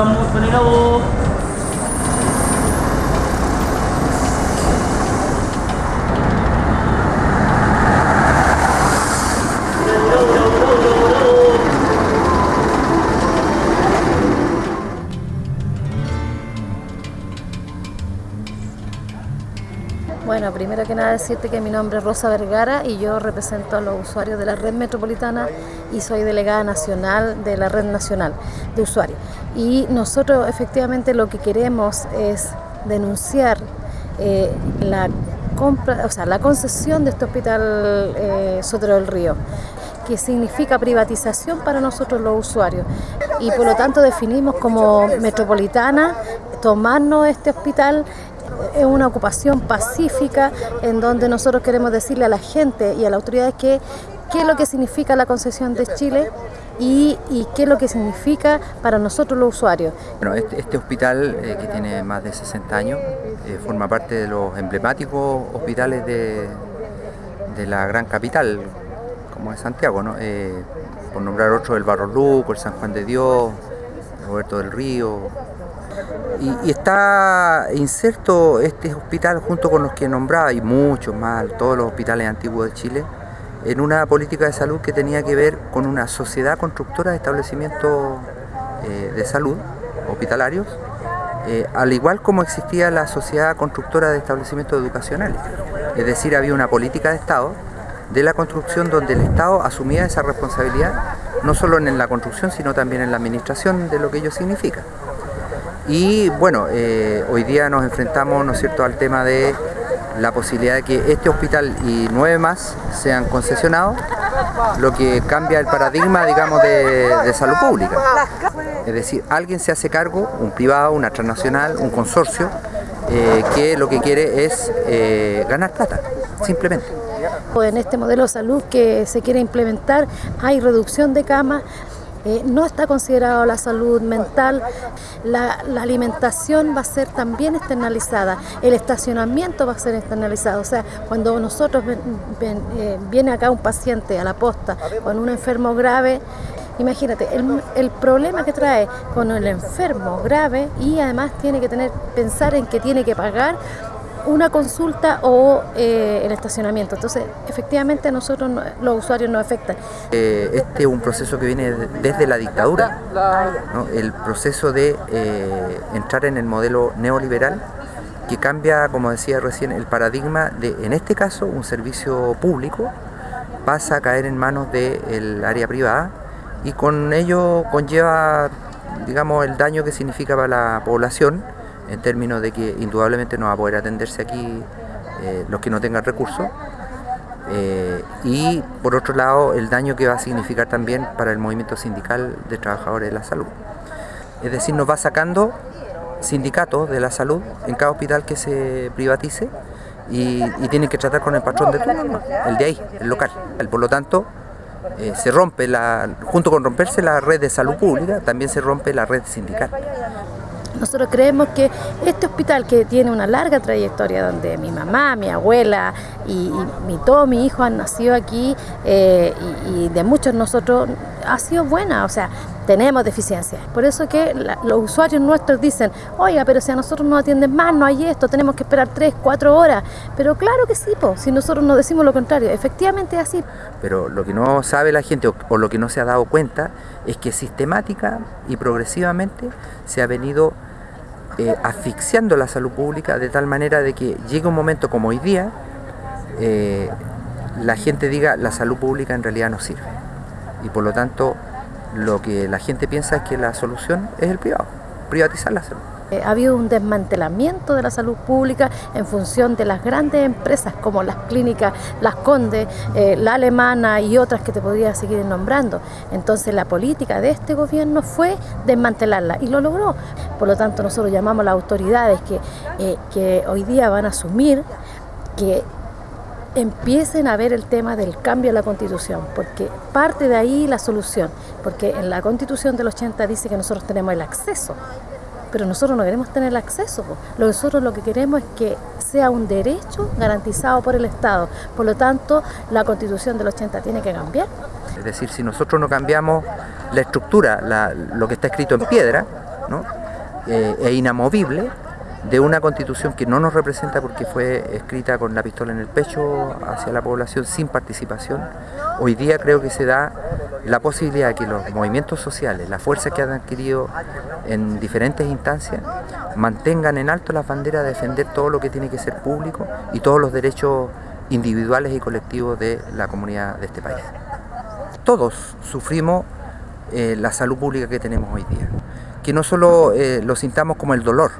頑張ってねだお Bueno, primero que nada decirte que mi nombre es Rosa Vergara y yo represento a los usuarios de la red metropolitana y soy delegada nacional de la red nacional de usuarios. Y nosotros efectivamente lo que queremos es denunciar eh, la compra, o sea, la concesión de este hospital eh, Sotero del Río que significa privatización para nosotros los usuarios y por lo tanto definimos como metropolitana tomarnos este hospital es una ocupación pacífica en donde nosotros queremos decirle a la gente y a las autoridades que qué es lo que significa la concesión de Chile y, qué es lo que significa para nosotros los usuarios. Bueno, este, este hospital eh, que tiene más de 60 años eh, forma parte de los emblemáticos hospitales de, de la gran capital, como es Santiago, ¿no? Eh, por nombrar otro, el Barro Luco, el San Juan de Dios, Roberto del Río, y, está inserto este hospital junto con los que nombraba y muchos más, todos los hospitales antiguos de Chile, en una política de salud que tenía que ver con una sociedad constructora de establecimientos eh, de salud hospitalarios, eh, al igual como existía la sociedad constructora de establecimientos educacionales. Es decir, había una política de Estado de la construcción donde el Estado asumía esa responsabilidad, no solo en la construcción, sino también en la administración de lo que ello significa. Y bueno, eh, hoy día nos enfrentamos ¿no es cierto? al tema de la posibilidad de que este hospital y nueve más sean concesionados, lo que cambia el paradigma digamos, de, salud pública. Es decir, alguien se hace cargo, un privado, una transnacional, un consorcio, eh, que lo que quiere es eh, ganar plata, simplemente. En este modelo de salud que se quiere implementar hay reducción de camas, eh, no está considerado la salud mental, la, alimentación va a ser también externalizada, el estacionamiento va a ser externalizado, o sea, cuando nosotros eh, viene acá un paciente a la posta con un enfermo grave, Imagínate, el, el, problema que trae con el enfermo grave y además tiene que tener pensar en que tiene que pagar una consulta o eh, el estacionamiento. Entonces, efectivamente a nosotros los usuarios nos afectan. Eh, este es un proceso que viene desde la dictadura, el proceso de eh, entrar en el modelo neoliberal que cambia, como decía recién, el paradigma de, en este caso, un servicio público pasa a caer en manos del área privada y con ello conlleva, digamos, el daño que significa para la población en términos de que indudablemente no va a poder atenderse aquí eh, los que no tengan recursos eh, y por otro lado el daño que va a significar también para el movimiento sindical de trabajadores de la salud. Es decir, nos va sacando sindicatos de la salud en cada hospital que se privatice y, tienen que tratar con el patrón de turno, el de ahí, el local. Por lo tanto, eh, se rompe, la, junto con romperse la red de salud pública, también se rompe la red sindical. Nosotros creemos que este hospital que tiene una larga trayectoria donde mi mamá, mi abuela y, mi, todos mis hijos han nacido aquí eh, y, de muchos nosotros ha sido buena, o sea, tenemos deficiencias. Por eso que los usuarios nuestros dicen, oiga, pero si a nosotros no atienden más, no hay esto, tenemos que esperar tres, cuatro horas. Pero claro que sí, si nosotros nos decimos lo contrario, efectivamente es así. Pero lo que no sabe la gente o lo que no se ha dado cuenta es que sistemática y progresivamente se ha venido eh, asfixiando la salud pública de tal manera de que llegue un momento como hoy día, eh, la gente diga la salud pública en realidad no sirve. Y por lo tanto, lo que la gente piensa es que la solución es el privado, privatizar la salud. Eh, ha habido un desmantelamiento de la salud pública en función de las grandes empresas como las clínicas Las Condes, eh, la Alemana y otras que te podría seguir nombrando. Entonces la política de este gobierno fue desmantelarla y lo logró. Por lo tanto nosotros llamamos a las autoridades que, eh, que hoy día van a asumir que empiecen a ver el tema del cambio a la Constitución, porque parte de ahí la solución, porque en la Constitución del 80 dice que nosotros tenemos el acceso pero nosotros no queremos tener acceso. Nosotros lo que queremos es que sea un derecho garantizado por el Estado. Por lo tanto, la Constitución del 80 tiene que cambiar. Es decir, si nosotros no cambiamos la estructura, lo que está escrito en piedra, eh, e inamovible de una constitución que no nos representa porque fue escrita con la pistola en el pecho hacia la población sin participación. Hoy día creo que se da la posibilidad de que los movimientos sociales, las fuerzas que han adquirido en diferentes instancias, mantengan en alto las banderas de defender todo lo que tiene que ser público y todos los derechos individuales y colectivos de la comunidad de este país. Todos sufrimos eh, la salud pública que tenemos hoy día. Que no solo eh, lo sintamos como el dolor,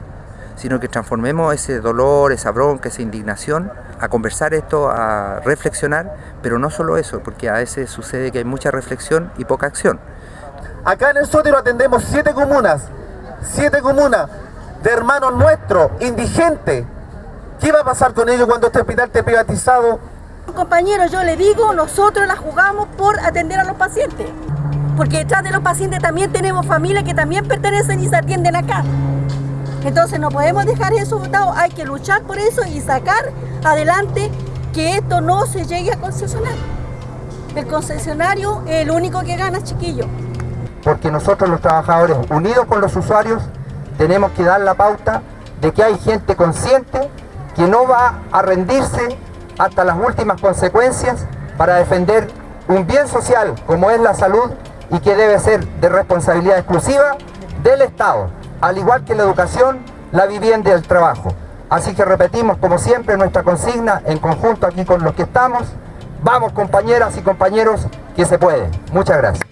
sino que transformemos ese dolor, esa bronca, esa indignación a conversar esto, a reflexionar, pero no solo eso, porque a veces sucede que hay mucha reflexión y poca acción. Acá en el Sótero atendemos siete comunas, siete comunas de hermanos nuestros, indigentes. ¿Qué va a pasar con ellos cuando este hospital esté privatizado? Compañeros, yo le digo, nosotros la jugamos por atender a los pacientes. Porque detrás de los pacientes también tenemos familias que también pertenecen y se atienden acá. Entonces no podemos dejar eso votado, hay que luchar por eso y sacar adelante que esto no se llegue a concesionar. El concesionario es el único que gana, chiquillo. Porque nosotros los trabajadores, unidos con los usuarios, tenemos que dar la pauta de que hay gente consciente que no va a rendirse hasta las últimas consecuencias para defender un bien social como es la salud y que debe ser de responsabilidad exclusiva del Estado al igual que la educación, la vivienda y el trabajo. Así que repetimos como siempre nuestra consigna en conjunto aquí con los que estamos. Vamos compañeras y compañeros, que se puede. Muchas gracias.